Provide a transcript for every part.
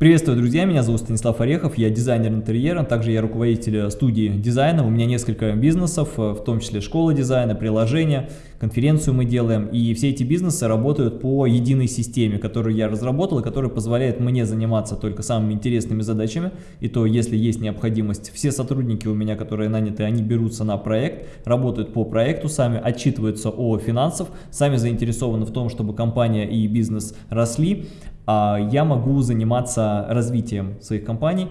Приветствую, друзья, меня зовут Станислав Орехов, я дизайнер интерьера, также я руководитель студии дизайна, у меня несколько бизнесов, в том числе школа дизайна, приложения, конференцию мы делаем, и все эти бизнесы работают по единой системе, которую я разработал, и которая позволяет мне заниматься только самыми интересными задачами, и то, если есть необходимость, все сотрудники у меня, которые наняты, они берутся на проект, работают по проекту сами, отчитываются о финансах, сами заинтересованы в том, чтобы компания и бизнес росли, я могу заниматься развитием своих компаний,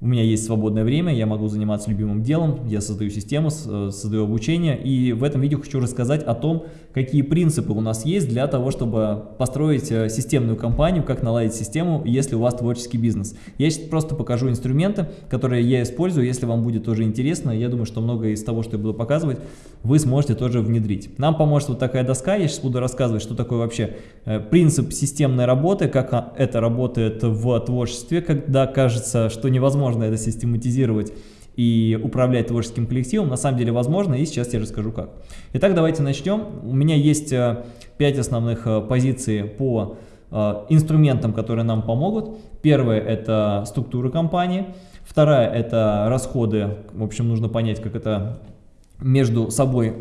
у меня есть свободное время, я могу заниматься любимым делом, я создаю систему, э, создаю обучение, и в этом видео хочу рассказать о том, какие принципы у нас есть для того, чтобы построить э, системную компанию, как наладить систему, если у вас творческий бизнес. Я сейчас просто покажу инструменты, которые я использую, если вам будет тоже интересно, я думаю, что многое из того, что я буду показывать, вы сможете тоже внедрить. Нам поможет вот такая доска, я сейчас буду рассказывать, что такое вообще э, принцип системной работы, как это работает в творчестве, когда кажется, что невозможно возможно это систематизировать и управлять творческим коллективом, на самом деле возможно, и сейчас я расскажу как. Итак, давайте начнем. У меня есть 5 э, основных э, позиций по э, инструментам, которые нам помогут. Первое – это структура компании. Вторая – это расходы. В общем, нужно понять, как это между собой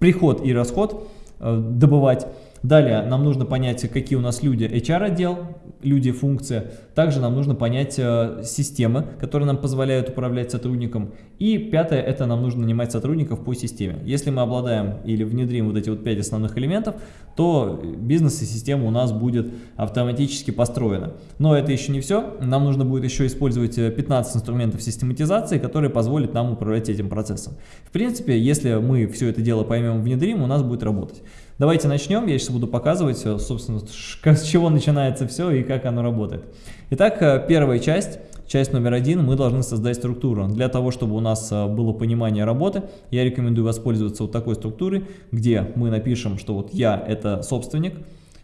приход и расход добывать. Далее нам нужно понять, какие у нас люди HR-отдел, люди, функция. Также нам нужно понять э, системы, которые нам позволяют управлять сотрудником. И пятое, это нам нужно нанимать сотрудников по системе. Если мы обладаем или внедрим вот эти вот пять основных элементов, то бизнес и система у нас будет автоматически построена. Но это еще не все. Нам нужно будет еще использовать 15 э, инструментов систематизации, которые позволят нам управлять этим процессом. В принципе, если мы все это дело поймем, внедрим, у нас будет работать. Давайте начнем. Я сейчас буду показывать, собственно, с чего начинается все и как оно работает. Итак, э, первая часть. Часть номер один, мы должны создать структуру. Для того, чтобы у нас э, было понимание работы, я рекомендую воспользоваться вот такой структурой, где мы напишем, что вот я это собственник,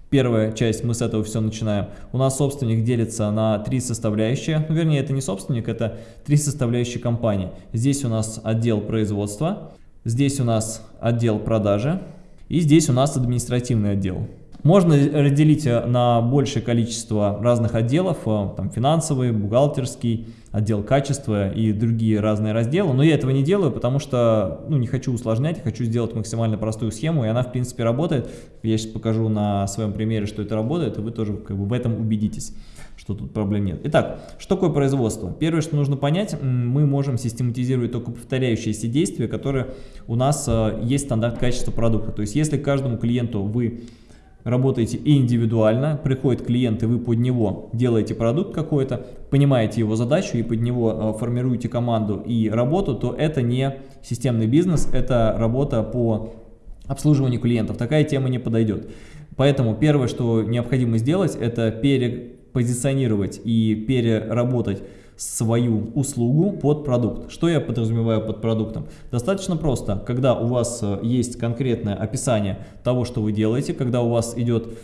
Первая часть, мы с этого все начинаем. У нас собственник делится на три составляющие. Ну, вернее, это не собственник, это три составляющие компании. Здесь у нас отдел производства, здесь у нас отдел продажи, и здесь у нас административный отдел. Можно разделить э, на большее количество разных отделов, э, там финансовый, бухгалтерский, отдел качества и другие разные разделы, но я этого не делаю, потому что ну, не хочу усложнять, хочу сделать максимально простую схему, и она в принципе работает. Я сейчас покажу на своем примере, что это работает, и вы тоже как бы в этом убедитесь что тут проблем нет. Итак, что такое производство? Первое, что нужно понять, мы можем систематизировать только повторяющиеся действия, которые у нас э, есть стандарт качества продукта. То есть, если каждому клиенту вы работаете индивидуально, приходит клиент и вы под него делаете продукт какой-то, понимаете его задачу и под него э, формируете команду и работу, то это не системный бизнес, это работа по обслуживанию клиентов. Такая тема не подойдет. Поэтому первое, что необходимо сделать, это пере позиционировать и переработать свою услугу под продукт. Что я подразумеваю под продуктом? Достаточно просто, когда у вас э, есть конкретное описание того, что вы делаете, когда у вас идет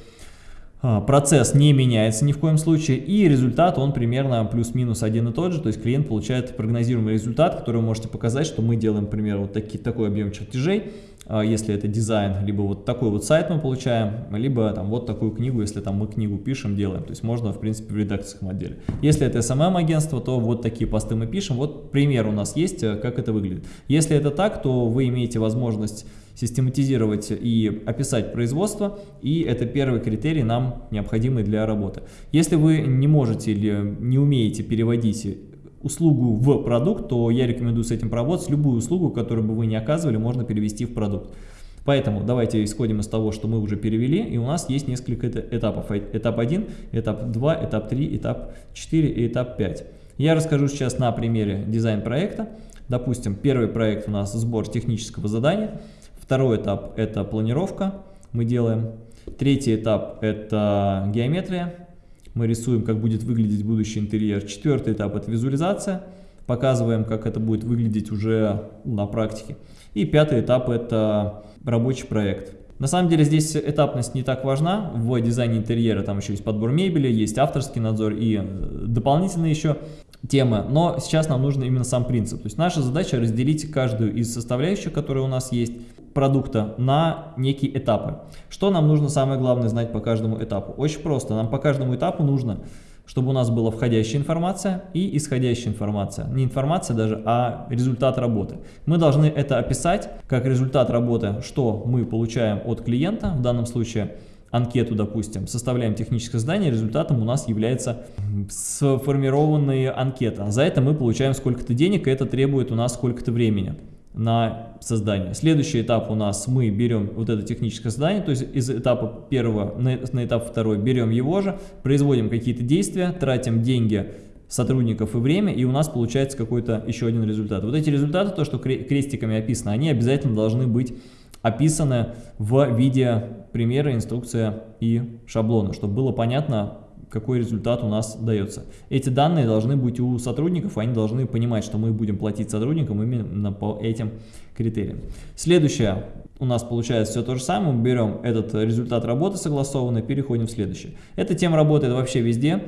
а, процесс не меняется ни в коем случае, и результат он примерно плюс-минус один и тот же, то есть клиент получает прогнозируемый результат, который вы можете показать, что мы делаем, например, вот таки, такой объем чертежей, если это дизайн, либо вот такой вот сайт мы получаем, либо там вот такую книгу, если там мы книгу пишем, делаем, то есть можно в принципе в редакторском отделе. Если это SMM-агентство, то вот такие посты мы пишем, вот пример у нас есть, э, как это выглядит. Если это так, то вы имеете возможность систематизировать и описать производство, и это первый критерий нам необходимый для работы. Если вы не можете или не умеете переводить услугу в продукт, то я рекомендую с этим поработать. Любую услугу, которую бы вы не оказывали, можно перевести в продукт. Поэтому давайте исходим из того, что мы уже перевели, и у нас есть несколько этапов. Этап 1, этап 2, этап 3, этап 4 и этап 5. Я расскажу сейчас на примере дизайн-проекта. Допустим, первый проект у нас сбор технического задания. Второй этап – это планировка, мы делаем. Третий этап – это геометрия. Мы рисуем, как будет выглядеть будущий интерьер. Четвертый этап – это визуализация. Показываем, как это будет выглядеть уже на практике. И пятый этап – это рабочий проект. На самом деле здесь этапность не так важна. В дизайне интерьера там еще есть подбор мебели, есть авторский надзор и э, дополнительные еще темы. Но сейчас нам нужен именно сам принцип. То есть наша задача разделить каждую из составляющих, которые у нас есть, продукта на некие этапы. Что нам нужно самое главное знать по каждому этапу? Очень просто. Нам по каждому этапу нужно чтобы у нас была входящая информация и исходящая информация. Не информация даже, а результат работы. Мы должны это описать как результат работы, что мы получаем от клиента, в данном случае анкету, допустим, составляем техническое задание, результатом у нас является сформированная анкета. За это мы получаем сколько-то денег, и это требует у нас сколько-то времени на создание. Следующий этап у нас мы берем вот это техническое задание, то есть из этапа первого на, на этап второй берем его же, производим какие-то действия, тратим деньги сотрудников и время, и у нас получается какой-то еще один результат. Вот эти результаты, то, что крестиками описано, они обязательно должны быть описаны в виде примера, инструкция и шаблона, чтобы было понятно, какой результат у нас дается. Эти данные должны быть у сотрудников, они должны понимать, что мы будем платить сотрудникам именно по этим критериям. Следующее, у нас получается все то же самое, мы берем этот результат работы согласованный, переходим в следующее. Эта тема работает вообще везде,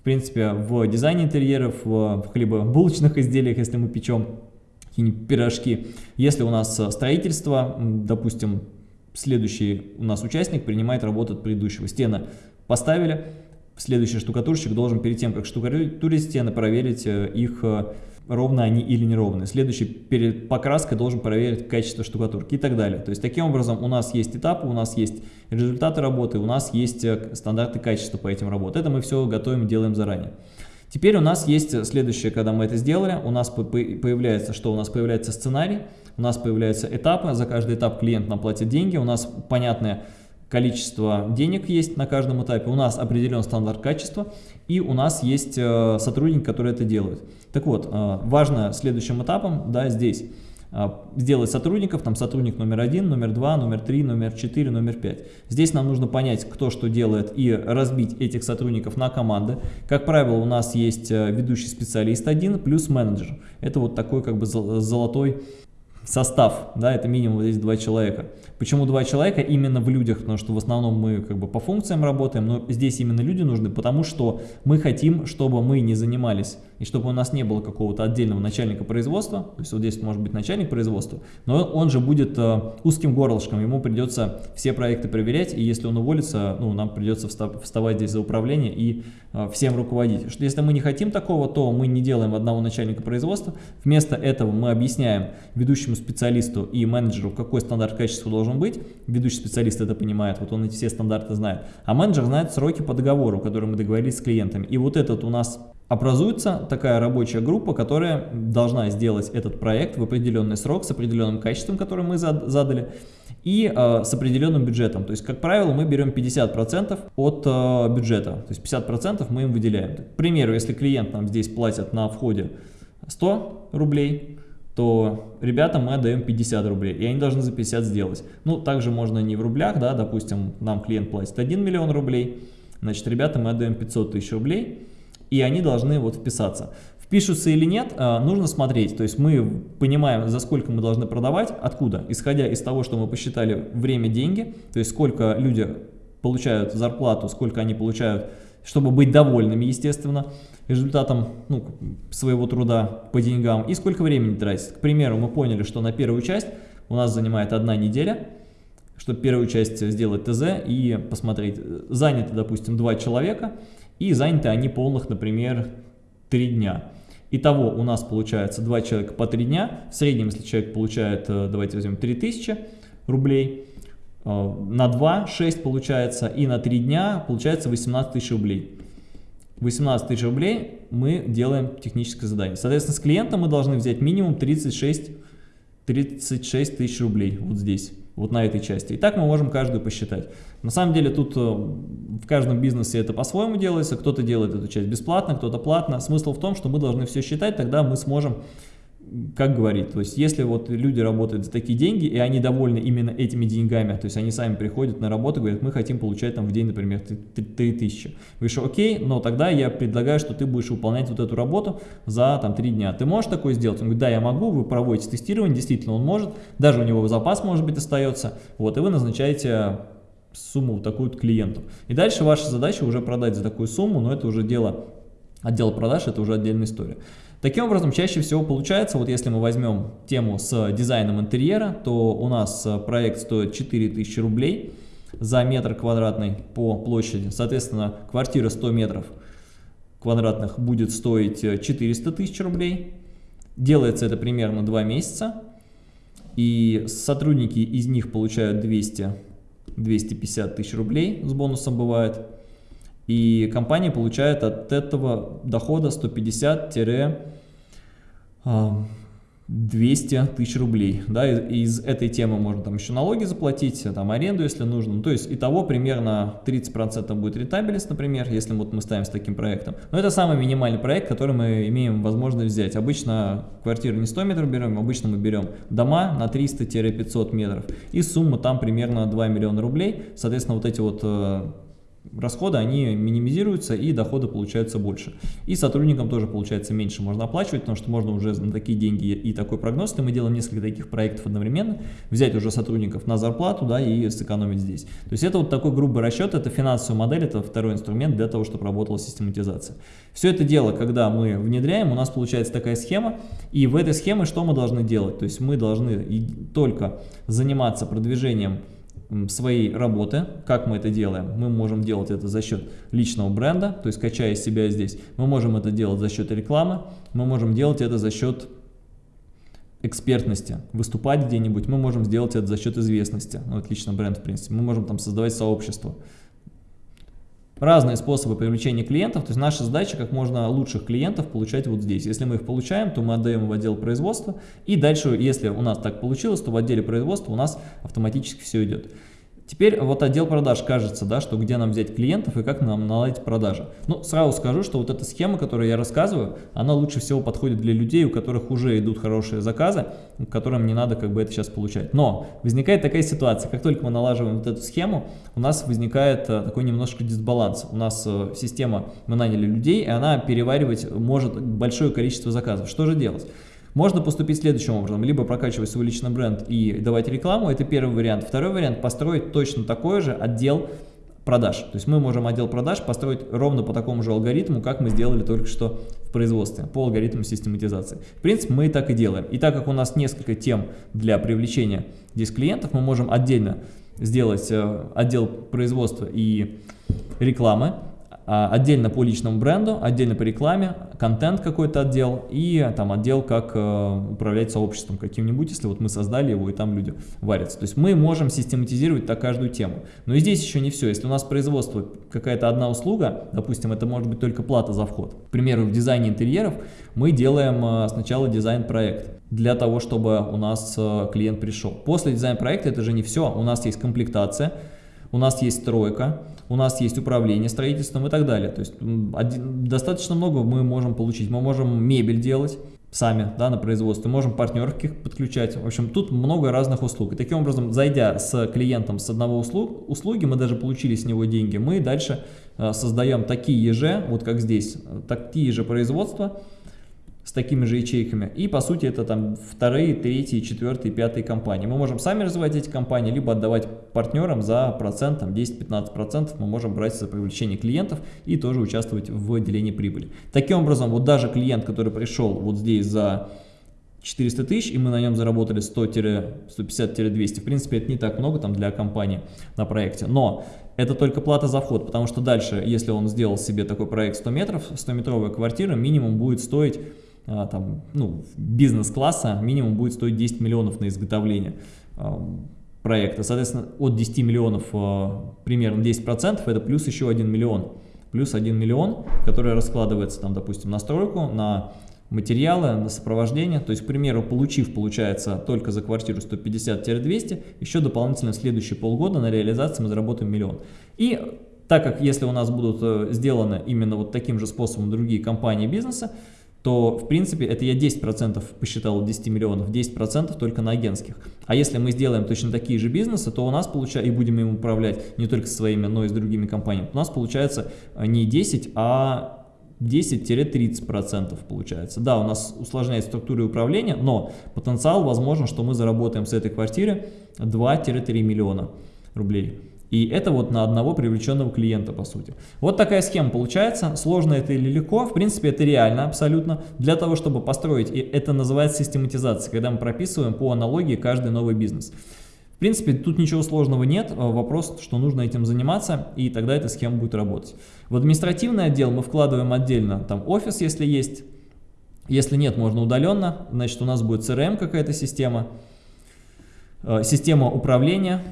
в принципе, в дизайне интерьеров, в хлебобулочных изделиях, если мы печем какие-нибудь пирожки. Если у нас строительство, допустим, следующий у нас участник принимает работу от предыдущего. Стены поставили, следующий штукатурщик должен перед тем, как штукатурить стены, проверить э, их, э, ровно они или неровные. Следующий перед покраской должен проверить качество штукатурки и так далее. То есть таким образом у нас есть этапы, у нас есть результаты работы, у нас есть э, стандарты качества по этим работам. Это мы все готовим, делаем заранее. Теперь у нас есть следующее, когда мы это сделали, у нас появляется, что у нас появляется сценарий, у нас появляются этапы, за каждый этап клиент нам платит деньги, у нас понятное количество денег есть на каждом этапе, у нас определен стандарт качества, и у нас есть э, сотрудник, который это делает. Так вот, э, важно следующим этапом, да, здесь а, сделать сотрудников, там сотрудник номер один, номер два, номер три, номер четыре, номер пять. Здесь нам нужно понять, кто что делает и разбить этих сотрудников на команды. Как правило, у нас есть э, ведущий специалист один плюс менеджер. Это вот такой как бы золотой состав, да, это минимум здесь два человека. Почему два человека? Именно в людях, потому что в основном мы как бы по функциям работаем, но здесь именно люди нужны, потому что мы хотим, чтобы мы не занимались, и чтобы у нас не было какого-то отдельного начальника производства, то есть вот здесь может быть начальник производства, но он же будет э, узким горлышком, ему придется все проекты проверять, и если он уволится, ну, нам придется вставать здесь за управление и э, всем руководить. Что если мы не хотим такого, то мы не делаем одного начальника производства, вместо этого мы объясняем ведущему специалисту и менеджеру, какой стандарт качества должен быть, ведущий специалист это понимает, вот он эти все стандарты знает, а менеджер знает сроки по договору, которые мы договорились с клиентами. И вот этот у нас образуется такая рабочая группа, которая должна сделать этот проект в определенный срок с определенным качеством, которое мы задали, и э, с определенным бюджетом. То есть, как правило, мы берем 50% от э, бюджета, то есть 50% мы им выделяем. К примеру, если клиент нам здесь платит на входе 100 рублей, то ребятам мы отдаем 50 рублей, и они должны за 50 сделать. Ну, также можно не в рублях, да, допустим, нам клиент платит 1 миллион рублей, значит, ребятам мы отдаем 500 тысяч рублей, и они должны вот вписаться. Впишутся или нет, а, нужно смотреть, то есть мы понимаем, за сколько мы должны продавать, откуда, исходя из того, что мы посчитали время, деньги, то есть сколько люди получают зарплату, сколько они получают, чтобы быть довольными, естественно, результатом ну, своего труда по деньгам и сколько времени тратить. К примеру, мы поняли, что на первую часть у нас занимает одна неделя, чтобы первую часть сделать ТЗ и посмотреть, заняты, допустим, два человека, и заняты они полных, например, три дня. Итого у нас получается два человека по три дня, в среднем, если человек получает, э, давайте возьмем 3000 рублей, э, на 2 6 получается, и на 3 дня получается 18 тысяч рублей. 18 тысяч рублей мы делаем техническое задание. Соответственно, с клиента мы должны взять минимум 36, 36 тысяч рублей вот здесь, вот на этой части. И так мы можем каждую посчитать. На самом деле тут э, в каждом бизнесе это по-своему делается. Кто-то делает эту часть бесплатно, кто-то платно. Смысл в том, что мы должны все считать, тогда мы сможем как говорит, то есть если вот люди работают за такие деньги, и они довольны именно этими деньгами, то есть они сами приходят на работу, говорят, мы хотим получать там в день, например, 3000. Вы говоришь, окей, но тогда я предлагаю, что ты будешь выполнять вот эту работу за там 3 дня. Ты можешь такое сделать? Он говорит, да, я могу, вы проводите тестирование, действительно он может, даже у него запас может быть остается, вот, и вы назначаете сумму вот такую вот клиенту. И дальше ваша задача уже продать за такую сумму, но это уже дело отдела продаж, это уже отдельная история. Таким образом, чаще всего получается, вот если мы возьмем тему с дизайном интерьера, то у нас э, проект стоит 4000 рублей за метр квадратный по площади. Соответственно, квартира 100 метров квадратных будет стоить 400 тысяч рублей. Делается это примерно 2 месяца. И сотрудники из них получают 200-250 тысяч рублей с бонусом бывает. И компания получает от этого дохода 150-200 200 тысяч рублей. Да, из, из этой темы можно там еще налоги заплатить, там аренду, если нужно. Ну, то есть итого примерно 30% будет рентабельность, например, если вот мы ставим с таким проектом. Но это самый минимальный проект, который мы имеем возможность взять. Обычно квартиру не 100 метров берем, обычно мы берем дома на 300-500 метров. И сумма там примерно 2 миллиона рублей. Соответственно, вот эти вот э, расходы, они минимизируются и доходы получаются больше. И сотрудникам тоже получается меньше можно оплачивать, потому что можно уже на такие деньги и такой прогноз, если мы делаем несколько таких проектов одновременно, взять уже сотрудников на зарплату да, и сэкономить здесь. То есть это вот такой грубый расчет, это финансовая модель, это второй инструмент для того, чтобы работала систематизация. Все это дело, когда мы внедряем, у нас получается такая схема, и в этой схеме что мы должны делать? То есть мы должны только заниматься продвижением своей работы. Как мы это делаем? Мы можем делать это за счет личного бренда, то есть качая себя здесь. Мы можем это делать за счет рекламы, мы можем делать это за счет экспертности, выступать где-нибудь, мы можем сделать это за счет известности, ну, это лично бренд, в принципе, мы можем там создавать сообщество, разные способы привлечения клиентов, то есть наша задача как можно лучших клиентов получать вот здесь. Если мы их получаем, то мы отдаем в отдел производства, и дальше, если у нас так получилось, то в отделе производства у нас автоматически все идет. Теперь вот отдел продаж кажется, да, что где нам взять клиентов и как нам наладить продажи. Ну, сразу скажу, что вот эта схема, которую я рассказываю, она лучше всего подходит для людей, у которых уже идут хорошие заказы, которым не надо как бы это сейчас получать. Но возникает такая ситуация, как только мы налаживаем вот эту схему, у нас возникает э, такой немножко дисбаланс. У нас э, система, мы наняли людей, и она переваривать может большое количество заказов. Что же делать? Можно поступить следующим образом, либо прокачивать свой личный бренд и давать рекламу, это первый вариант. Второй вариант, построить точно такой же отдел продаж. То есть мы можем отдел продаж построить ровно по такому же алгоритму, как мы сделали только что в производстве, по алгоритму систематизации. В принципе, мы и так и делаем. И так как у нас несколько тем для привлечения здесь клиентов, мы можем отдельно сделать э, отдел производства и рекламы, отдельно по личному бренду, отдельно по рекламе, контент какой-то отдел и там отдел, как э, управлять сообществом каким-нибудь, если вот мы создали его и там люди варятся. То есть мы можем систематизировать так каждую тему. Но и здесь еще не все. Если у нас производство какая-то одна услуга, допустим, это может быть только плата за вход. К примеру, в дизайне интерьеров мы делаем э, сначала дизайн-проект для того, чтобы у нас э, клиент пришел. После дизайн-проекта это же не все. У нас есть комплектация, у нас есть стройка, у нас есть управление строительством и так далее. То есть один, достаточно много мы можем получить. Мы можем мебель делать сами да, на производстве, можем партнеров подключать. В общем, тут много разных услуг. И таким образом, зайдя с клиентом с одного услуг, услуги, мы даже получили с него деньги, мы дальше э, создаем такие же, вот как здесь, э, такие же производства, с такими же ячейками. И по сути это там вторые, третьи, четвертые, пятые компании. Мы можем сами развивать эти компании, либо отдавать партнерам за процент, там 10-15% мы можем брать за привлечение клиентов и тоже участвовать в делении прибыли. Таким образом, вот даже клиент, который пришел вот здесь за 400 тысяч, и мы на нем заработали 100-150-200. В принципе, это не так много там для компании на проекте. Но это только плата за вход, потому что дальше, если он сделал себе такой проект 100 метров, 100-метровая квартира, минимум будет стоить там, ну, бизнес-класса минимум будет стоить 10 миллионов на изготовление а, проекта. Соответственно, от 10 миллионов а, примерно 10% это плюс еще 1 миллион. Плюс 1 миллион, который раскладывается, там, допустим, на стройку, на материалы, на сопровождение. То есть, к примеру, получив, получается, только за квартиру 150-200, еще дополнительно следующие полгода на реализации мы заработаем миллион. И так как если у нас будут э, сделаны именно вот таким же способом другие компании бизнеса, то, в принципе, это я 10% посчитал 10 миллионов, 10% только на агентских. А если мы сделаем точно такие же бизнесы, то у нас получается, и будем им управлять не только своими, но и с другими компаниями, у нас получается э, не 10, а 10-30% получается. Да, у нас усложняется структура управления, но потенциал возможно, что мы заработаем с этой квартиры 2-3 миллиона рублей. И это вот на одного привлеченного клиента, по сути. Вот такая схема получается. Сложно это или легко? В принципе, это реально абсолютно. Для того, чтобы построить, и это называется систематизация, когда мы прописываем по аналогии каждый новый бизнес. В принципе, тут ничего сложного нет, а вопрос, что нужно этим заниматься, и тогда эта схема будет работать. В административный отдел мы вкладываем отдельно там офис, если есть, если нет, можно удаленно, значит у нас будет CRM какая-то система, э, система управления,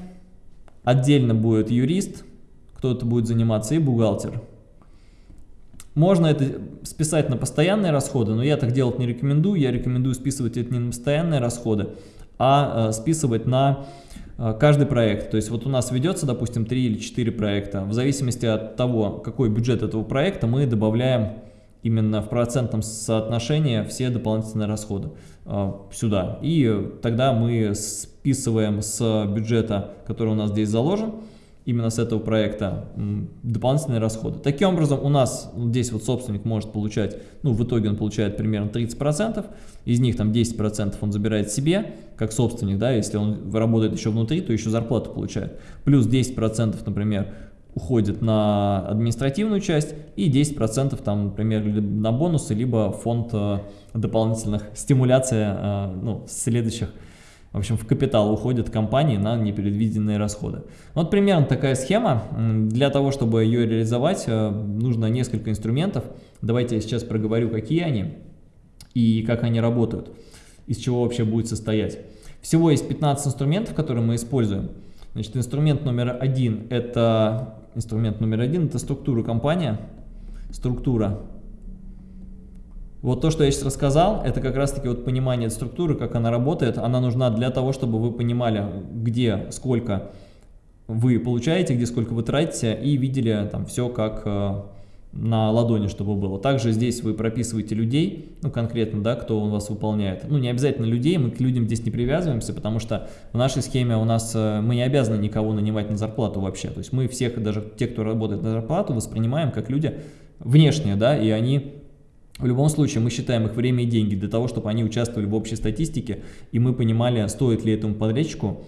отдельно будет юрист, кто-то будет заниматься и бухгалтер. Можно это списать на постоянные расходы, но я так делать не рекомендую, я рекомендую списывать это не на постоянные расходы, а э, списывать на э, каждый проект. То есть вот у нас ведется, допустим, 3 или 4 проекта. В зависимости от того, какой бюджет этого проекта, мы добавляем именно в процентном соотношении все дополнительные расходы э, сюда. И тогда мы списываем с бюджета, который у нас здесь заложен, именно с этого проекта дополнительные расходы. Таким образом, у нас здесь вот собственник может получать, ну, в итоге он получает примерно 30%, из них там 10% он забирает себе, как собственник, да, если он работает еще внутри, то еще зарплату получает. Плюс 10%, например, уходит на административную часть и 10% там, например, на бонусы, либо фонд э, дополнительных стимуляций э, ну, следующих в общем, в капитал уходят компании на непредвиденные расходы. Вот примерно такая схема. Для того, чтобы ее реализовать, э, нужно несколько инструментов. Давайте я сейчас проговорю, какие они и как они работают, из чего вообще будет состоять. Всего есть 15 инструментов, которые мы используем. Значит, инструмент номер один – это инструмент номер один – это структура компания, структура вот то, что я сейчас рассказал, это как раз-таки вот понимание структуры, как она работает. Она нужна для того, чтобы вы понимали, где, сколько вы получаете, где сколько вы тратите, и видели там все как э, на ладони, чтобы было. Также здесь вы прописываете людей, ну конкретно, да, кто у вас выполняет. Ну не обязательно людей, мы к людям здесь не привязываемся, потому что в нашей схеме у нас э, мы не обязаны никого нанимать на зарплату вообще. То есть мы всех, даже те, кто работает на зарплату, воспринимаем как люди внешние, да, и они в любом случае, мы считаем их время и деньги для того, чтобы они участвовали в общей статистике, и мы понимали, стоит ли этому подрядчику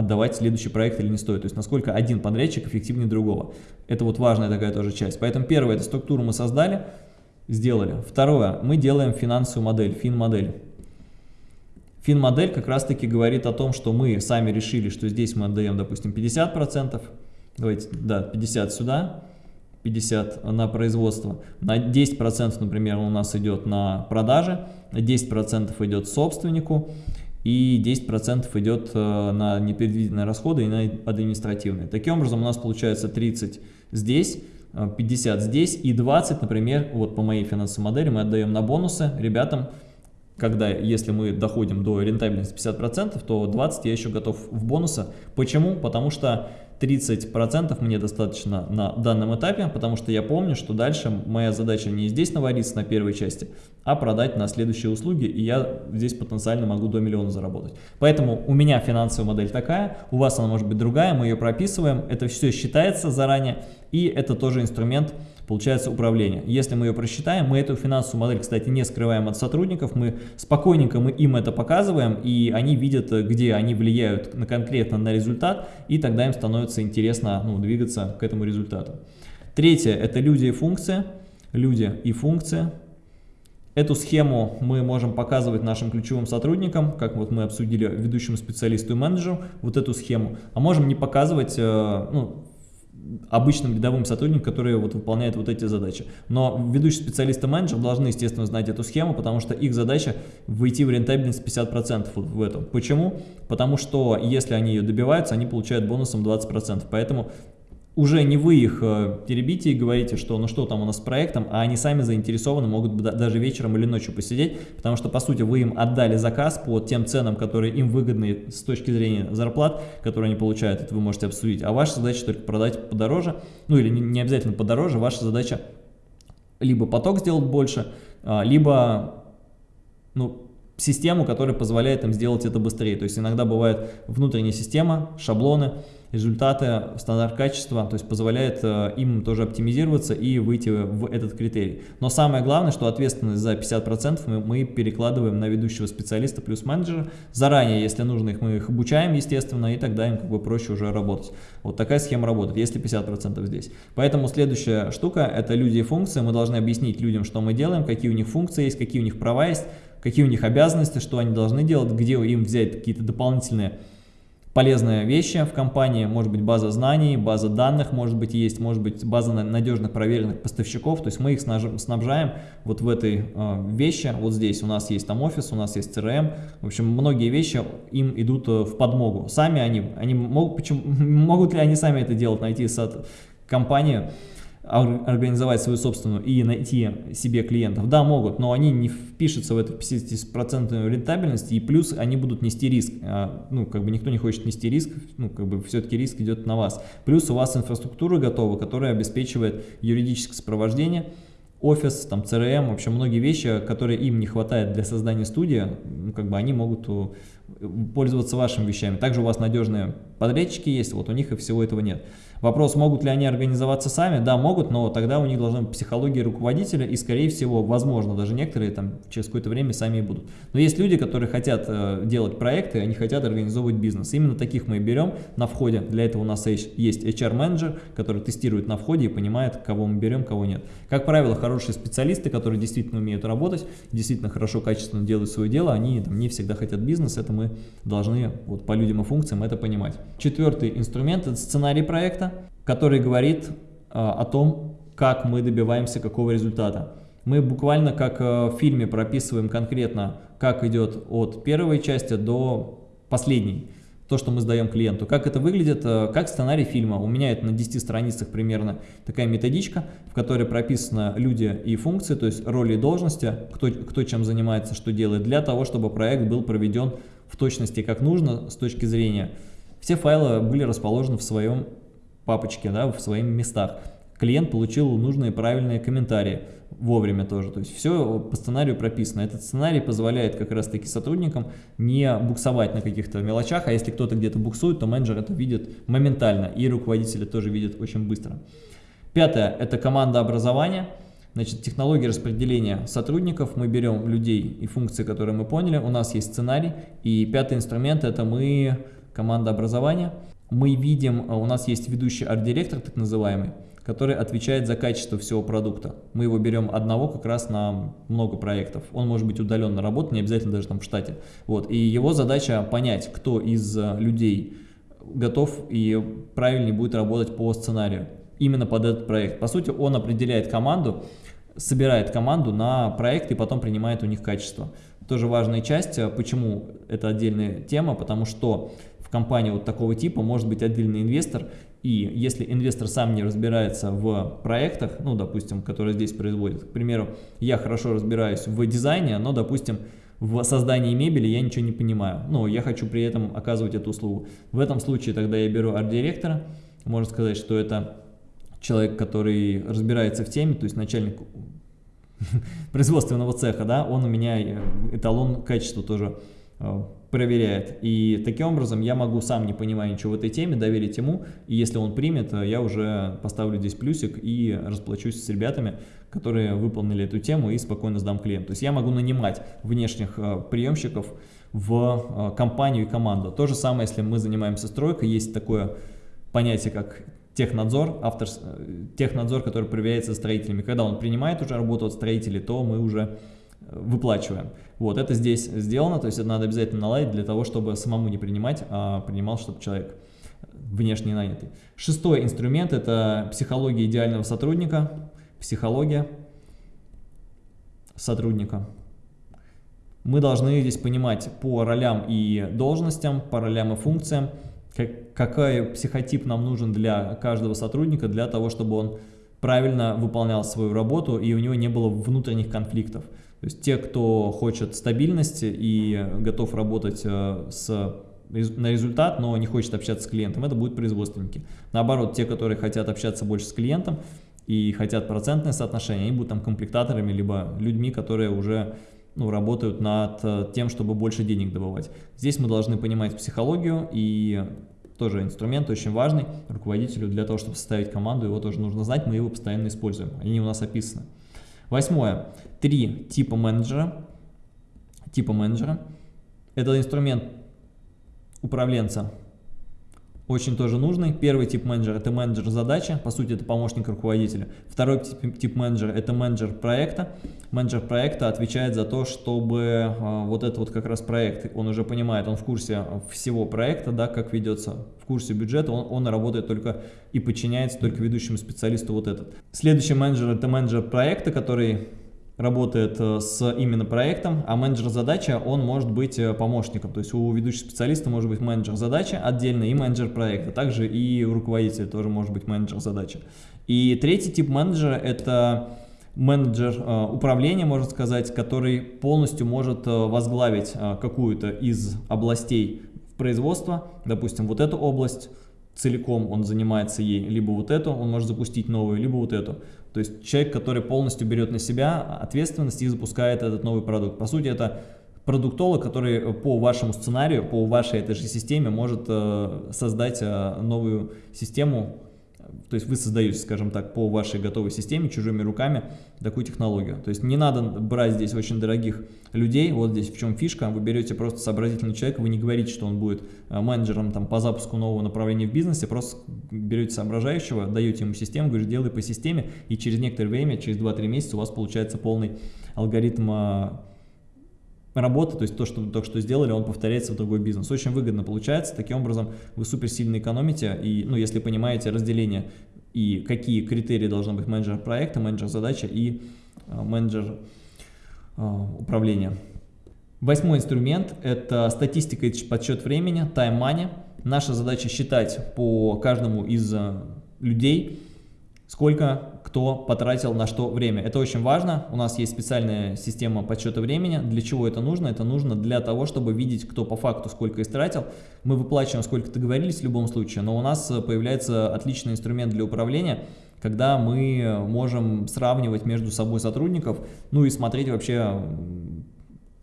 отдавать следующий проект или не стоит. То есть, насколько один подрядчик эффективнее другого. Это вот важная такая тоже часть. Поэтому первое, эту структуру мы создали, сделали. Второе, мы делаем финансовую модель, фин-модель. Фин-модель как раз-таки говорит о том, что мы сами решили, что здесь мы отдаем, допустим, 50%, давайте, да, 50 сюда, 50 на производство, на 10%, например, у нас идет на продажи, 10% идет собственнику и 10% идет э, на непредвиденные расходы и на административные. Таким образом у нас получается 30 здесь, 50 э, здесь и 20, например, вот по моей финансовой модели мы отдаем на бонусы ребятам, когда, если мы доходим до рентабельности 50%, то 20 я еще готов в бонусы. Почему? Потому что 30% мне достаточно на данном этапе, потому что я помню, что дальше моя задача не здесь навариться на первой части, а продать на следующие услуги, и я здесь потенциально могу до миллиона заработать. Поэтому у меня финансовая модель такая, у вас она может быть другая, мы ее прописываем, это все считается заранее, и это тоже инструмент получается управление. Если мы ее просчитаем, мы эту финансовую модель, кстати, не скрываем от сотрудников, мы спокойненько мы им это показываем, и они видят, где они влияют на, конкретно на результат, и тогда им становится интересно ну, двигаться к этому результату. Третье – это люди и функции. Люди и функции. Эту схему мы можем показывать нашим ключевым сотрудникам, как вот мы обсудили ведущему специалисту и менеджеру, вот эту схему, а можем не показывать, э, ну, обычным рядовым сотрудникам, которые вот выполняют вот эти задачи. Но ведущий специалист и менеджер должны, естественно, знать эту схему, потому что их задача выйти в рентабельность 50% вот в этом. Почему? Потому что если они ее добиваются, они получают бонусом 20%. Поэтому уже не вы их э, теребите и говорите, что ну что там у нас с проектом, а они сами заинтересованы, могут даже вечером или ночью посидеть, потому что, по сути, вы им отдали заказ по тем ценам, которые им выгодны с точки зрения зарплат, которые они получают, это вы можете обсудить, а ваша задача только продать подороже, ну или не обязательно подороже, ваша задача либо поток сделать больше, а, либо ну, систему, которая позволяет им сделать это быстрее. То есть иногда бывает внутренняя система, шаблоны, результаты, стандарт качества, то есть позволяет э, им тоже оптимизироваться и выйти в этот критерий. Но самое главное, что ответственность за 50% мы, мы перекладываем на ведущего специалиста плюс менеджера. Заранее, если нужно их, мы их обучаем, естественно, и тогда им как бы проще уже работать. Вот такая схема работает, если 50% здесь. Поэтому следующая штука – это люди и функции. Мы должны объяснить людям, что мы делаем, какие у них функции есть, какие у них права есть, какие у них обязанности, что они должны делать, где им взять какие-то дополнительные полезные вещи в компании, может быть база знаний, база данных, может быть есть, может быть база надежных проверенных поставщиков, то есть мы их снабжаем вот в этой э, вещи, вот здесь у нас есть там офис, у нас есть CRM, в общем многие вещи им идут э, в подмогу, сами они, они могут, почему, могут ли они сами это делать, найти компанию, организовать свою собственную и найти себе клиентов? Да, могут, но они не впишутся в эту 50% рентабельность, и плюс они будут нести риск. А, ну, как бы никто не хочет нести риск, ну, как бы все-таки риск идет на вас. Плюс у вас инфраструктура готова, которая обеспечивает юридическое сопровождение, офис, там, CRM, в общем, многие вещи, которые им не хватает для создания студии, ну, как бы они могут пользоваться вашими вещами. Также у вас надежные подрядчики есть, вот у них и всего этого нет. Вопрос, могут ли они организоваться сами? Да, могут, но тогда у них должна быть психология руководителя, и, скорее всего, возможно, даже некоторые там через какое-то время сами и будут. Но есть люди, которые хотят э, делать проекты, они хотят организовывать бизнес. Именно таких мы и берем на входе. Для этого у нас есть HR-менеджер, который тестирует на входе и понимает, кого мы берем, кого нет. Как правило, хорошие специалисты, которые действительно умеют работать, действительно хорошо, качественно делают свое дело, они там, не всегда хотят бизнес, это мы должны вот, по людям и функциям это понимать. Четвертый инструмент – это сценарий проекта который говорит а, о том, как мы добиваемся какого результата. Мы буквально как э, в фильме прописываем конкретно, как идет от первой части до последней, то, что мы сдаем клиенту. Как это выглядит, э, как сценарий фильма. У меня это на 10 страницах примерно такая методичка, в которой прописаны люди и функции, то есть роли и должности, кто, кто чем занимается, что делает, для того, чтобы проект был проведен в точности как нужно с точки зрения. Все файлы были расположены в своем папочке, да, в своих местах. Клиент получил нужные правильные комментарии вовремя тоже. То есть все по сценарию прописано. Этот сценарий позволяет как раз таки сотрудникам не буксовать на каких-то мелочах, а если кто-то где-то буксует, то менеджер это видит моментально и руководители тоже видят очень быстро. Пятое – это команда образования. Значит, технология распределения сотрудников. Мы берем людей и функции, которые мы поняли. У нас есть сценарий. И пятый инструмент – это мы команда образования мы видим, а, у нас есть ведущий арт-директор, так называемый, который отвечает за качество всего продукта. Мы его берем одного как раз на много проектов. Он может быть удаленно работать, не обязательно даже там в штате. Вот. И его задача понять, кто из а, людей готов и правильнее будет работать по сценарию именно под этот проект. По сути, он определяет команду, собирает команду на проект и потом принимает у них качество. Тоже важная часть, а, почему это отдельная тема, потому что в компании вот такого типа может быть отдельный инвестор, и если инвестор сам не разбирается в проектах, ну, допустим, которые здесь производят, к примеру, я хорошо разбираюсь в дизайне, но, допустим, в создании мебели я ничего не понимаю, но я хочу при этом оказывать эту услугу. В этом случае тогда я беру арт-директора, можно сказать, что это человек, который разбирается в теме, то есть начальник производственного цеха, да, он у меня э, эталон качества тоже э, проверяет. И таким образом я могу сам, не понимая ничего в этой теме, доверить ему, и если он примет, я уже поставлю здесь плюсик и расплачусь с ребятами, которые выполнили эту тему и спокойно сдам клиенту. То есть я могу нанимать внешних э, приемщиков в э, компанию и команду. То же самое, если мы занимаемся стройкой, есть такое понятие, как технадзор, автор, э, технадзор, который проверяется строителями. Когда он принимает уже работу от строителей, то мы уже выплачиваем. Вот, это здесь сделано, то есть это надо обязательно наладить для того, чтобы самому не принимать, а принимал, чтобы человек внешне нанятый. Шестой инструмент – это психология идеального сотрудника, психология сотрудника. Мы должны здесь понимать по ролям и должностям, по ролям и функциям, как, какой психотип нам нужен для каждого сотрудника, для того, чтобы он правильно выполнял свою работу и у него не было внутренних конфликтов. То есть те, кто хочет стабильности и готов работать э, с, на результат, но не хочет общаться с клиентом, это будут производственники. Наоборот, те, которые хотят общаться больше с клиентом и хотят процентное соотношение, они будут там комплектаторами, либо людьми, которые уже ну, работают над э, тем, чтобы больше денег добывать. Здесь мы должны понимать психологию и тоже инструмент очень важный руководителю для того, чтобы составить команду, его тоже нужно знать, мы его постоянно используем, они у нас описаны. Восьмое. Три типа менеджера. Типа менеджера. Это инструмент управленца очень тоже нужный. Первый тип менеджера – это менеджер задачи, по сути, это помощник руководителя. Второй тип, тип менеджера – это менеджер проекта. менеджер проекта отвечает за то, чтобы а, вот этот вот как раз проект, он уже понимает, он в курсе всего проекта, да, как ведется, в курсе бюджета, он, он работает только и подчиняется только ведущему специалисту вот этот. Следующий менеджер это менеджер проекта, который работает э, с именно проектом, а менеджер задачи, он может быть э, помощником. То есть у ведущего специалиста может быть менеджер задачи отдельно и менеджер проекта. Также и у руководителя тоже может быть менеджер задачи. И третий тип менеджера – это менеджер э, управления, можно сказать, который полностью может возглавить какую-то из областей производства, допустим, вот эту область, целиком он занимается ей, либо вот эту, он может запустить новую, либо вот эту. То есть человек, который полностью берет на себя ответственность и запускает этот новый продукт. По сути, это продуктолог, который по вашему сценарию, по вашей этой же системе может э, создать э, новую систему то есть вы создаете, скажем так, по вашей готовой системе, чужими руками такую технологию. То есть не надо брать здесь очень дорогих людей, вот здесь в чем фишка, вы берете просто сообразительный человек, вы не говорите, что он будет э, менеджером там, по запуску нового направления в бизнесе, просто берете соображающего, даете ему систему, говорите, делай по системе, и через некоторое время, через 2-3 месяца у вас получается полный алгоритм э, работа, то есть то, что только что сделали, он повторяется в другой бизнес. Очень выгодно получается, таким образом вы супер сильно экономите, и, ну, если понимаете разделение и какие критерии должны быть менеджер проекта, менеджер задачи и э, менеджер э, управления. Восьмой инструмент – это статистика и подсчет времени, time money. Наша задача считать по каждому из э, людей, сколько кто потратил на что время. Это очень важно. У нас есть специальная система подсчета времени. Для чего это нужно? Это нужно для того, чтобы видеть, кто по факту сколько истратил. Мы выплачиваем, сколько договорились в любом случае, но у нас появляется отличный инструмент для управления, когда мы можем сравнивать между собой сотрудников, ну и смотреть вообще,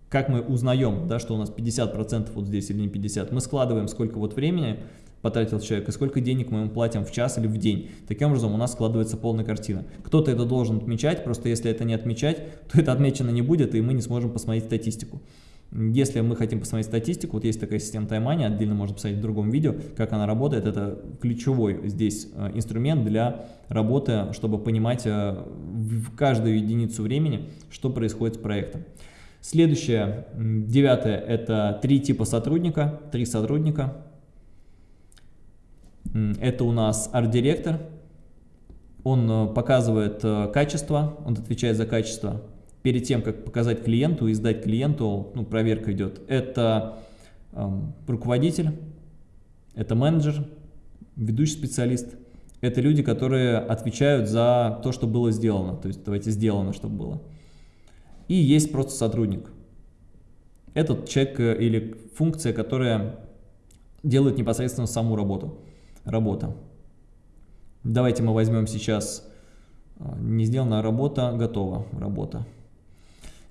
как мы узнаем, да, что у нас 50% вот здесь или не 50%. Мы складываем сколько вот времени, потратил человек и сколько денег мы ему платим в час или в день. Таким образом у нас складывается полная картина. Кто-то это должен отмечать, просто если это не отмечать, то это отмечено не будет, и мы не сможем посмотреть статистику. Если мы хотим посмотреть статистику, вот есть такая система таймани, отдельно можно посмотреть в другом видео, как она работает. Это ключевой здесь э, инструмент для работы, чтобы понимать э, в каждую единицу времени, что происходит с проектом. Следующее, девятое, это три типа сотрудника, три сотрудника. Это у нас арт-директор. Он э, показывает э, качество, он отвечает за качество. Перед тем, как показать клиенту и сдать клиенту, ну, проверка идет. Это эм, руководитель, это менеджер, ведущий специалист. Это люди, которые отвечают за то, что было сделано. То есть, давайте сделано, чтобы было. И есть просто сотрудник. Этот человек э, или функция, которая делает непосредственно саму работу работа. Давайте мы возьмем сейчас а, не сделанная работа, готова работа.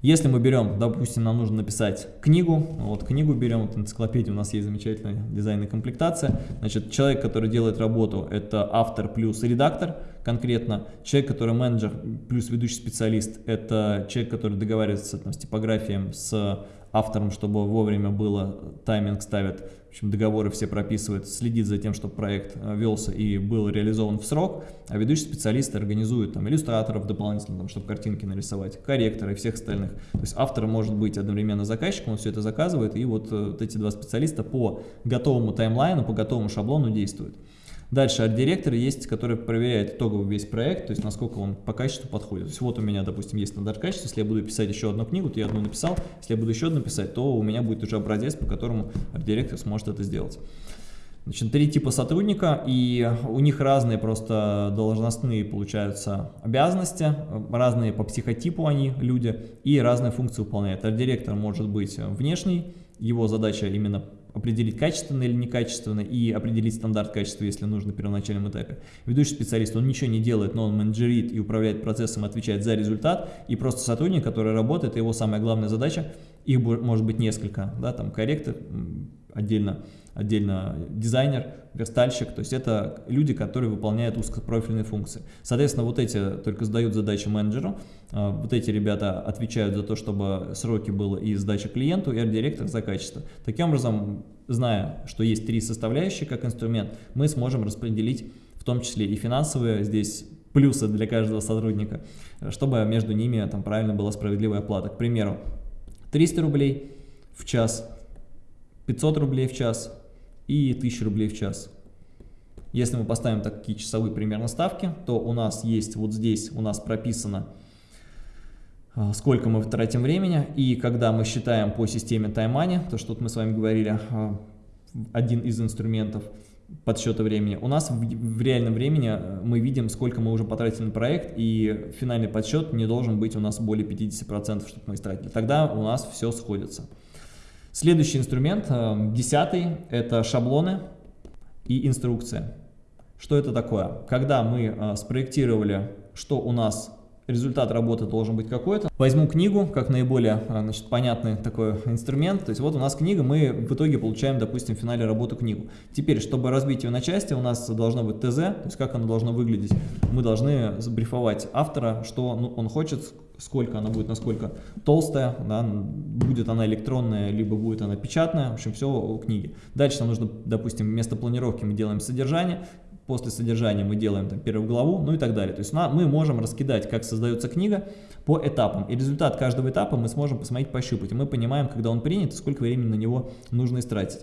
Если мы берем, допустим, нам нужно написать книгу, вот книгу берем, вот энциклопедия у нас есть замечательная дизайн и комплектация, значит, человек, который делает работу, это автор плюс редактор конкретно, человек, который менеджер плюс ведущий специалист, это человек, который договаривается там, с типографией, с автором, чтобы вовремя было, тайминг ставит, в общем, договоры все прописывает, следит за тем, чтобы проект э, велся и был реализован в срок, а ведущий специалист организует там иллюстраторов дополнительно, там, чтобы картинки нарисовать, корректоры и всех остальных. То есть автор может быть одновременно заказчиком, он все это заказывает, и вот, э, вот эти два специалиста по готовому таймлайну, по готовому шаблону действуют. Дальше арт-директор есть, который проверяет итоговый весь проект, то есть насколько он по качеству подходит. То есть вот у меня, допустим, есть стандарт качества, если я буду писать еще одну книгу, то я одну написал, если я буду еще одну писать, то у меня будет уже образец, по которому арт-директор сможет это сделать. Значит, три типа сотрудника, и у них разные просто должностные, получаются, обязанности, разные по психотипу они, люди, и разные функции выполняют. Арт-директор может быть внешний, его задача именно определить качественно или некачественно и определить стандарт качества, если нужно, на первоначальном этапе. Ведущий специалист, он ничего не делает, но он менеджерит и управляет процессом, отвечает за результат, и просто сотрудник, который работает, его самая главная задача, их может быть несколько, да, там корректор, отдельно, отдельно дизайнер, верстальщик, то есть это люди, которые выполняют узкопрофильные функции. Соответственно, вот эти только сдают задачи менеджеру, а, вот эти ребята отвечают за то, чтобы сроки было и сдача клиенту, и арт-директор за качество. Таким образом, зная, что есть три составляющие как инструмент, мы сможем распределить в том числе и финансовые здесь плюсы для каждого сотрудника, чтобы между ними там правильно была справедливая оплата. К примеру, 300 рублей в час, 500 рублей в час и 1000 рублей в час. Если мы поставим такие часовые примерно ставки, то у нас есть вот здесь у нас прописано, а, сколько мы тратим времени, и когда мы считаем по системе TimeMoney, то, что мы с вами говорили, а, один из инструментов подсчета времени, у нас в, в реальном времени э, мы видим, сколько мы уже потратили на проект, и финальный подсчет не должен быть у нас более 50%, чтобы мы истратили. Тогда у нас все сходится. Следующий инструмент, э, десятый, это шаблоны и инструкция. Что это такое? Когда мы э, спроектировали, что у нас результат работы должен быть какой-то. Возьму книгу, как наиболее а, значит, понятный такой инструмент. То есть вот у нас книга, мы в итоге получаем, допустим, в финале работу книгу. Теперь, чтобы разбить ее на части, у нас должно быть ТЗ, то есть как оно должно выглядеть. Мы должны забрифовать автора, что ну, он хочет, сколько она будет, насколько толстая, да, будет она электронная, либо будет она печатная, в общем, все у книги. Дальше нам нужно, допустим, вместо планировки мы делаем содержание, после содержания мы делаем там, первую главу, ну и так далее. То есть мы можем раскидать, как создается книга по этапам. И результат каждого этапа мы сможем посмотреть, пощупать. И мы понимаем, когда он принят, сколько времени на него нужно истратить.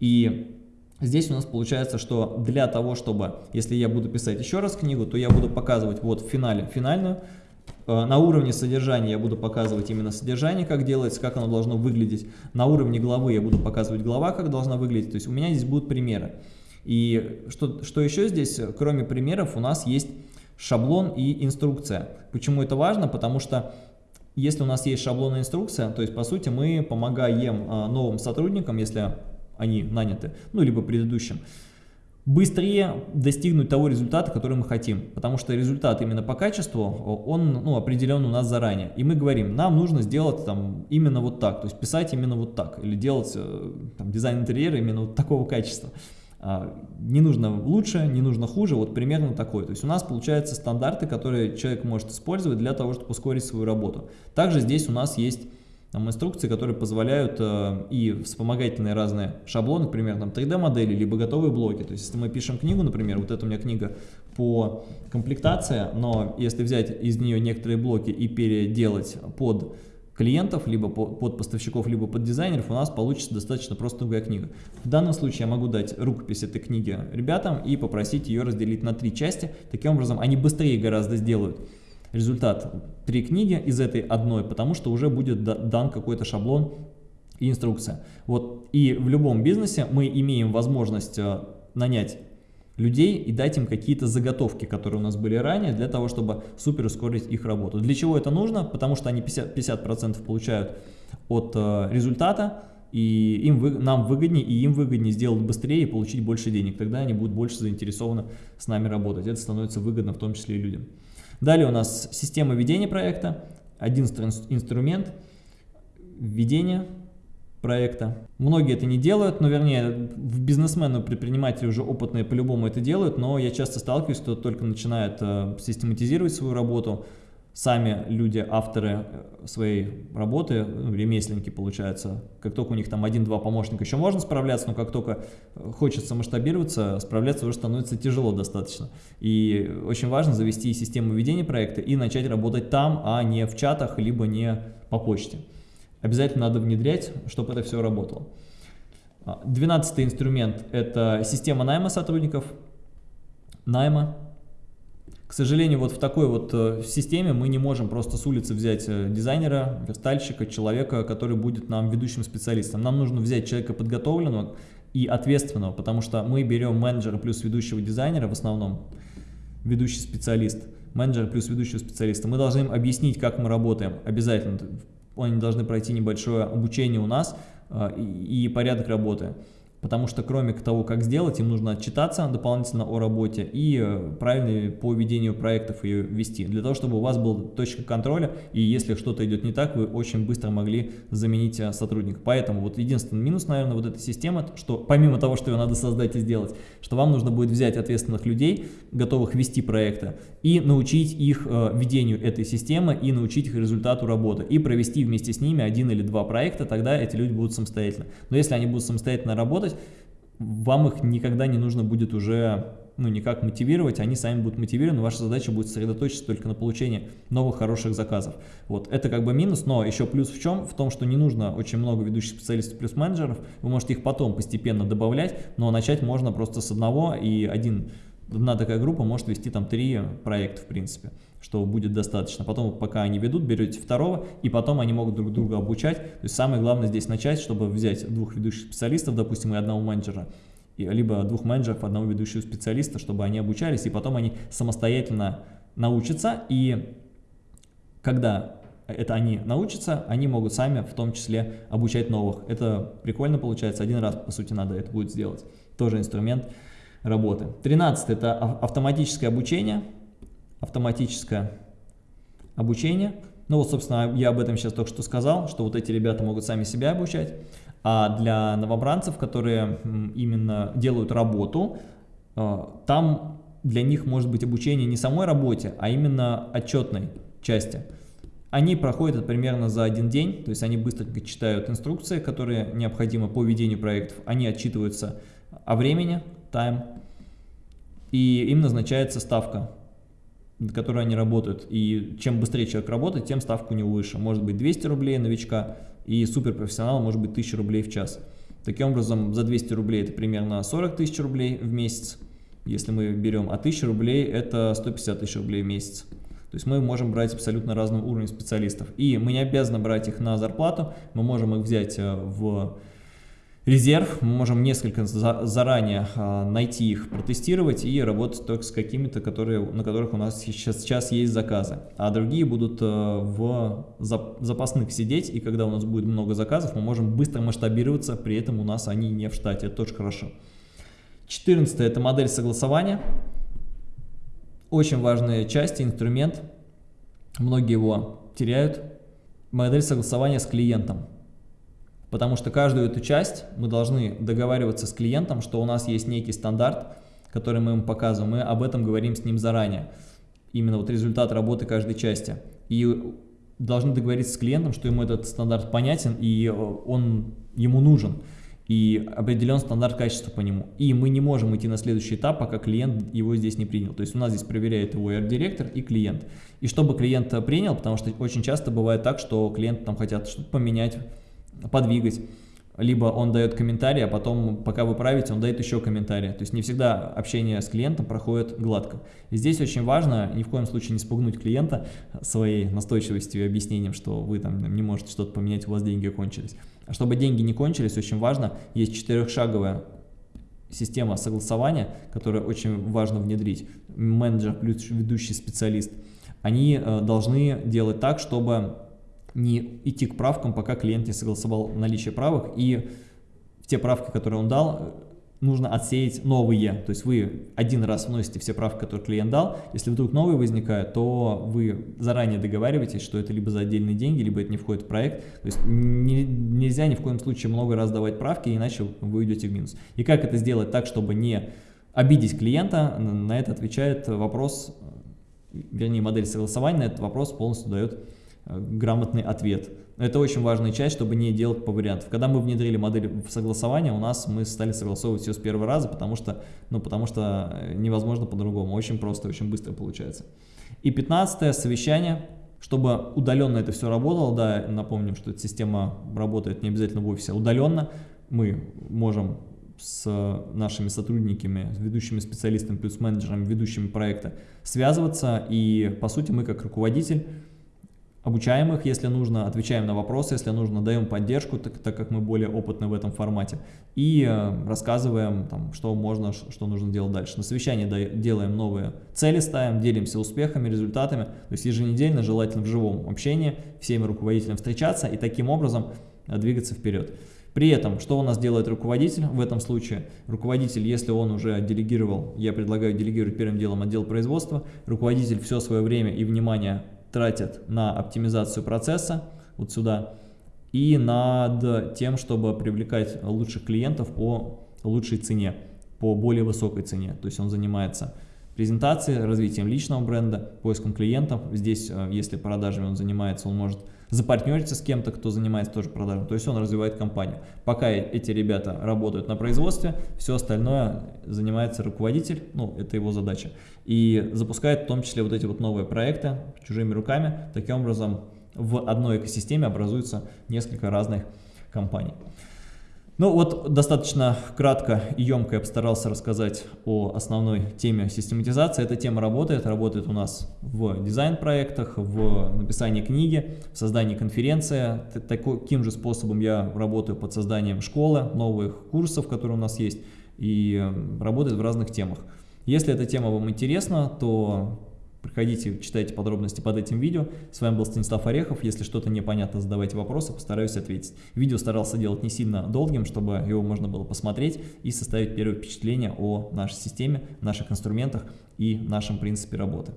И здесь у нас получается, что для того, чтобы, если я буду писать еще раз книгу, то я буду показывать вот в финале финальную, э, на уровне содержания я буду показывать именно содержание, как делается, как оно должно выглядеть. На уровне главы я буду показывать глава, как должна выглядеть. То есть у меня здесь будут примеры. И что, что еще здесь, кроме примеров, у нас есть шаблон и инструкция. Почему это важно? Потому что если у нас есть шаблон и инструкция, то есть по сути мы помогаем а, новым сотрудникам, если они наняты, ну либо предыдущим, быстрее достигнуть того результата, который мы хотим. Потому что результат именно по качеству, он ну, определен у нас заранее. И мы говорим, нам нужно сделать там именно вот так, то есть писать именно вот так, или делать э, там, дизайн интерьера именно вот такого качества. А, не нужно лучше, не нужно хуже, вот примерно такой. То есть у нас получаются стандарты, которые человек может использовать для того, чтобы ускорить свою работу. Также здесь у нас есть там, инструкции, которые позволяют э, и вспомогательные разные шаблоны, например, там 3D-модели, либо готовые блоки. То есть если мы пишем книгу, например, вот это у меня книга по комплектации, но если взять из нее некоторые блоки и переделать под клиентов, либо под поставщиков, либо под дизайнеров, у нас получится достаточно простая книга. В данном случае я могу дать рукопись этой книги ребятам и попросить ее разделить на три части. Таким образом, они быстрее гораздо сделают результат три книги из этой одной, потому что уже будет дан какой-то шаблон и инструкция. Вот. И в любом бизнесе мы имеем возможность э, нанять людей и дать им какие-то заготовки, которые у нас были ранее, для того, чтобы супер ускорить их работу. Для чего это нужно? Потому что они 50%, 50 получают от э, результата, и им, вы, нам выгоднее, и им выгоднее сделать быстрее и получить больше денег. Тогда они будут больше заинтересованы с нами работать. Это становится выгодно в том числе и людям. Далее у нас система ведения проекта, один инструмент ведения проекта. Многие это не делают, но вернее, бизнесмены, предприниматели уже опытные по-любому это делают, но я часто сталкиваюсь, кто только начинает э, систематизировать свою работу, сами люди, авторы э, своей работы, ну, ремесленники получается, как только у них там один-два помощника еще можно справляться, но как только э, хочется масштабироваться, справляться уже становится тяжело достаточно. И очень важно завести систему ведения проекта и начать работать там, а не в чатах, либо не по почте обязательно надо внедрять, чтобы это все работало. А, двенадцатый инструмент – это система найма сотрудников, найма. К сожалению, вот в такой вот э, системе мы не можем просто с улицы взять э, дизайнера, верстальщика, человека, который будет нам ведущим специалистом. Нам нужно взять человека подготовленного и ответственного, потому что мы берем менеджера плюс ведущего дизайнера в основном, ведущий специалист, менеджер плюс ведущего специалиста. Мы должны им объяснить, как мы работаем, обязательно они должны пройти небольшое обучение у нас э, и, и порядок работы потому что кроме того, как сделать, им нужно отчитаться дополнительно о работе и э, правильно по ведению проектов ее вести, для того, чтобы у вас была точка контроля, и если что-то идет не так, вы очень быстро могли заменить э, сотрудника. Поэтому вот единственный минус, наверное, вот этой системы, что помимо того, что ее надо создать и сделать, что вам нужно будет взять ответственных людей, готовых вести проекты, и научить их э, ведению этой системы, и научить их результату работы, и провести вместе с ними один или два проекта, тогда эти люди будут самостоятельно. Но если они будут самостоятельно работать, вам их никогда не нужно будет уже ну, никак мотивировать, они сами будут мотивированы, ваша задача будет сосредоточиться только на получении новых хороших заказов. Вот, это как бы минус, но еще плюс в чем? В том, что не нужно очень много ведущих специалистов плюс менеджеров, вы можете их потом постепенно добавлять, но начать можно просто с одного, и один одна такая группа может вести там три проекта, в принципе, что будет достаточно. Потом, пока они ведут, берете второго, и потом они могут друг друга обучать. То есть самое главное здесь начать, чтобы взять двух ведущих специалистов, допустим, и одного менеджера, либо двух менеджеров, одного ведущего специалиста, чтобы они обучались, и потом они самостоятельно научатся, и когда это они научатся, они могут сами в том числе обучать новых. Это прикольно получается, один раз, по сути, надо это будет сделать. Тоже инструмент работы. 13 это автоматическое обучение. Автоматическое обучение. Ну вот, собственно, я об этом сейчас только что сказал, что вот эти ребята могут сами себя обучать. А для новобранцев, которые именно делают работу, э, там для них может быть обучение не самой работе, а именно отчетной части. Они проходят это примерно за один день, то есть они быстренько читают инструкции, которые необходимы по ведению проектов, они отчитываются о времени, time, и им назначается ставка, на которой они работают. И чем быстрее человек работает, тем ставка у него выше. Может быть 200 рублей новичка, и суперпрофессионал может быть 1000 рублей в час. Таким образом, за 200 рублей это примерно 40 тысяч рублей в месяц. Если мы берем, а 1000 рублей это 150 тысяч рублей в месяц. То есть мы можем брать абсолютно разного уровня специалистов. И мы не обязаны брать их на зарплату, мы можем их взять э, в резерв, мы можем несколько за, заранее а, найти их, протестировать и работать только с какими-то, которые, на которых у нас сейчас, сейчас есть заказы. А другие будут а, в зап, запасных сидеть, и когда у нас будет много заказов, мы можем быстро масштабироваться, при этом у нас они не в штате, это тоже хорошо. 14 это модель согласования. Очень важная часть, инструмент. Многие его теряют. Модель согласования с клиентом. Потому что каждую эту часть мы должны договариваться с клиентом, что у нас есть некий стандарт, который мы ему показываем, мы об этом говорим с ним заранее. Именно вот результат работы каждой части. И должны договориться с клиентом, что ему этот стандарт понятен и он ему нужен. И определен стандарт качества по нему. И мы не можем идти на следующий этап, пока клиент его здесь не принял. То есть у нас здесь проверяет его директор и клиент. И чтобы клиент принял, потому что очень часто бывает так, что клиенты там хотят что-то поменять, подвигать. Либо он дает комментарий, а потом, пока вы правите, он дает еще комментарий. То есть не всегда общение с клиентом проходит гладко. И здесь очень важно ни в коем случае не спугнуть клиента своей настойчивостью и объяснением, что вы там не можете что-то поменять, у вас деньги кончились. А чтобы деньги не кончились, очень важно, есть четырехшаговая система согласования, которую очень важно внедрить. Менеджер плюс ведущий специалист. Они э, должны делать так, чтобы не идти к правкам, пока клиент не согласовал наличие правок, и те правки, которые он дал, нужно отсеять новые. То есть вы один раз вносите все правки, которые клиент дал. Если вдруг новые возникают, то вы заранее договариваетесь, что это либо за отдельные деньги, либо это не входит в проект. То есть не, нельзя ни в коем случае много раз давать правки, иначе вы уйдете в минус. И как это сделать так, чтобы не обидеть клиента, на это отвечает вопрос, вернее модель согласования на этот вопрос полностью дает грамотный ответ. Это очень важная часть, чтобы не делать по вариантам. Когда мы внедрили модель в согласование, у нас мы стали согласовывать все с первого раза, потому что, ну, потому что э, невозможно по-другому. Очень просто, очень быстро получается. И 15 совещание. Чтобы удаленно это все работало, да, напомним, что эта система работает не обязательно в офисе, а удаленно. Мы можем с нашими сотрудниками, с ведущими специалистами плюс менеджерами, ведущими проекта связываться. И, по сути, мы как руководитель Обучаем их, если нужно, отвечаем на вопросы, если нужно, даем поддержку, так, так как мы более опытны в этом формате. И э, рассказываем, там, что можно, что нужно делать дальше. На совещании делаем новые цели, ставим, делимся успехами, результатами. То есть еженедельно, желательно в живом общении, всеми руководителям встречаться и таким образом э, двигаться вперед. При этом, что у нас делает руководитель в этом случае? Руководитель, если он уже делегировал, я предлагаю делегировать первым делом отдел производства, руководитель все свое время и внимание тратят на оптимизацию процесса, вот сюда, и над тем, чтобы привлекать лучших клиентов по лучшей цене, по более высокой цене. То есть он занимается презентацией, развитием личного бренда, поиском клиентов. Здесь, э, если продажами он занимается, он может запартнериться с кем-то, кто занимается тоже продажами, то есть он развивает компанию. Пока эти ребята работают на производстве, все остальное занимается руководитель, ну, это его задача, и запускает в том числе вот эти вот новые проекты чужими руками, таким образом в одной экосистеме образуется несколько разных компаний. Ну вот достаточно кратко и емко я постарался рассказать о основной теме систематизации. Эта тема работает, работает у нас в дизайн-проектах, в написании книги, в создании конференции. Таким же способом я работаю под созданием школы, новых курсов, которые у нас есть, и работает в разных темах. Если эта тема вам интересна, то Приходите, читайте подробности под этим видео. С вами был Станислав Орехов. Если что-то непонятно, задавайте вопросы, постараюсь ответить. Видео старался делать не сильно долгим, чтобы его можно было посмотреть и составить первое впечатление о нашей системе, наших инструментах и нашем принципе работы.